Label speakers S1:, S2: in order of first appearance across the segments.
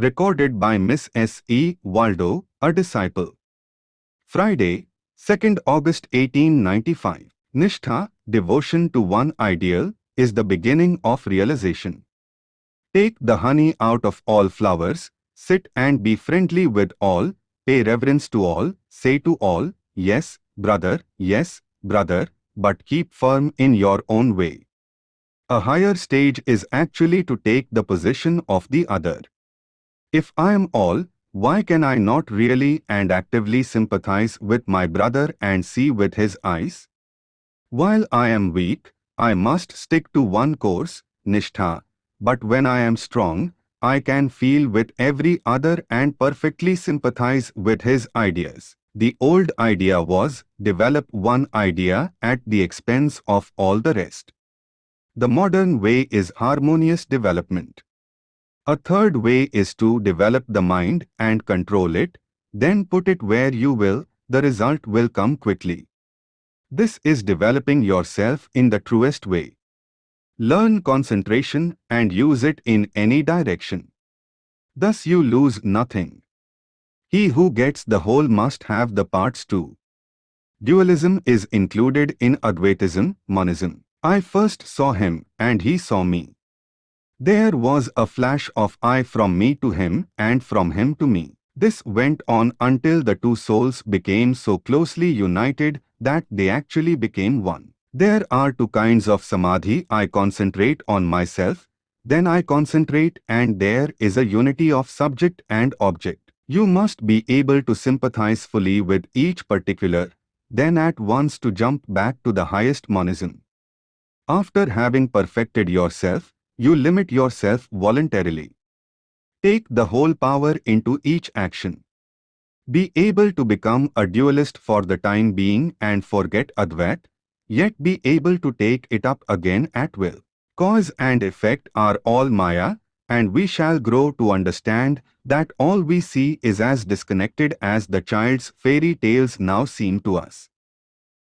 S1: Recorded by Miss S. E. Waldo, a disciple. Friday, 2nd August 1895. Nishtha, devotion to one ideal, is the beginning of realization. Take the honey out of all flowers, sit and be friendly with all, pay reverence to all, say to all, yes, brother, yes, brother, but keep firm in your own way. A higher stage is actually to take the position of the other. If I am all, why can I not really and actively sympathize with my brother and see with his eyes? While I am weak, I must stick to one course, Nishtha, but when I am strong, I can feel with every other and perfectly sympathize with his ideas. The old idea was develop one idea at the expense of all the rest. The modern way is harmonious development. A third way is to develop the mind and control it, then put it where you will, the result will come quickly. This is developing yourself in the truest way. Learn concentration and use it in any direction. Thus you lose nothing. He who gets the whole must have the parts too. Dualism is included in Advaitism, monism. I first saw him and he saw me. There was a flash of eye from me to him and from him to me. This went on until the two souls became so closely united that they actually became one. There are two kinds of samadhi. I concentrate on myself, then I concentrate and there is a unity of subject and object. You must be able to sympathize fully with each particular, then at once to jump back to the highest monism. After having perfected yourself, you limit yourself voluntarily. Take the whole power into each action. Be able to become a dualist for the time being and forget Advait, yet be able to take it up again at will. Cause and effect are all Maya, and we shall grow to understand that all we see is as disconnected as the child's fairy tales now seem to us.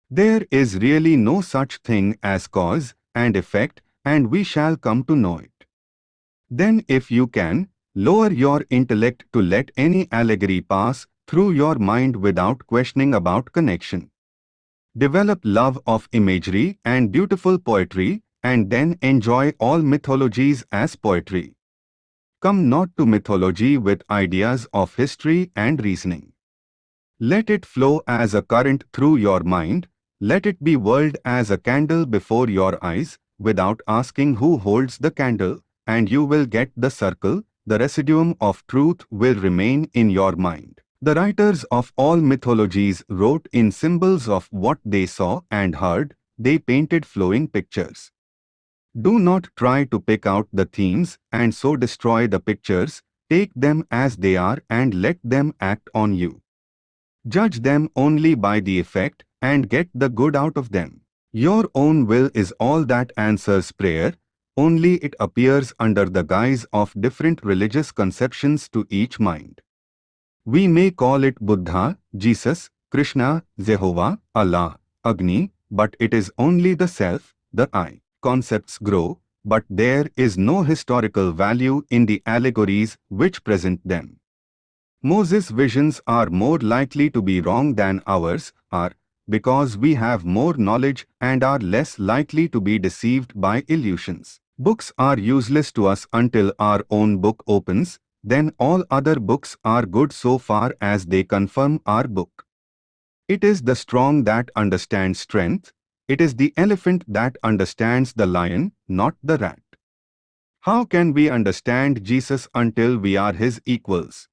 S1: There is really no such thing as cause and effect and we shall come to know it. Then if you can, lower your intellect to let any allegory pass through your mind without questioning about connection. Develop love of imagery and beautiful poetry and then enjoy all mythologies as poetry. Come not to mythology with ideas of history and reasoning. Let it flow as a current through your mind, let it be whirled as a candle before your eyes, without asking who holds the candle, and you will get the circle, the residuum of truth will remain in your mind. The writers of all mythologies wrote in symbols of what they saw and heard, they painted flowing pictures. Do not try to pick out the themes and so destroy the pictures, take them as they are and let them act on you. Judge them only by the effect and get the good out of them. Your own will is all that answers prayer, only it appears under the guise of different religious conceptions to each mind. We may call it Buddha, Jesus, Krishna, Jehovah, Allah, Agni, but it is only the self, the I. Concepts grow, but there is no historical value in the allegories which present them. Moses' visions are more likely to be wrong than ours are, because we have more knowledge and are less likely to be deceived by illusions. Books are useless to us until our own book opens, then all other books are good so far as they confirm our book. It is the strong that understands strength, it is the elephant that understands the lion, not the rat. How can we understand Jesus until we are his equals?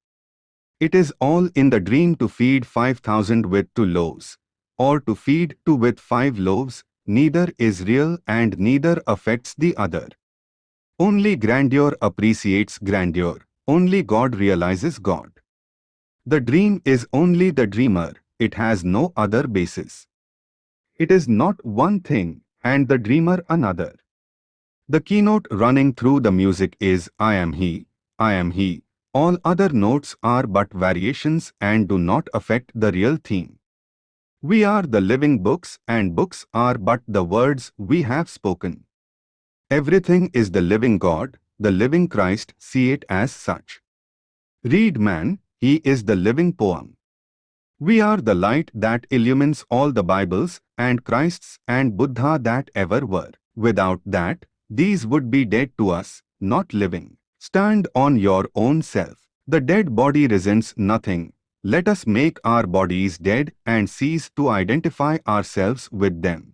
S1: It is all in the dream to feed 5,000 with two loaves or to feed two with five loaves, neither is real and neither affects the other. Only grandeur appreciates grandeur, only God realizes God. The dream is only the dreamer, it has no other basis. It is not one thing and the dreamer another. The keynote running through the music is I am he, I am he. All other notes are but variations and do not affect the real theme. We are the living books and books are but the words we have spoken. Everything is the living God, the living Christ, see it as such. Read man, he is the living poem. We are the light that illumines all the Bibles and Christs and Buddha that ever were. Without that, these would be dead to us, not living. Stand on your own self. The dead body resents nothing. Let us make our bodies dead and cease to identify ourselves with them.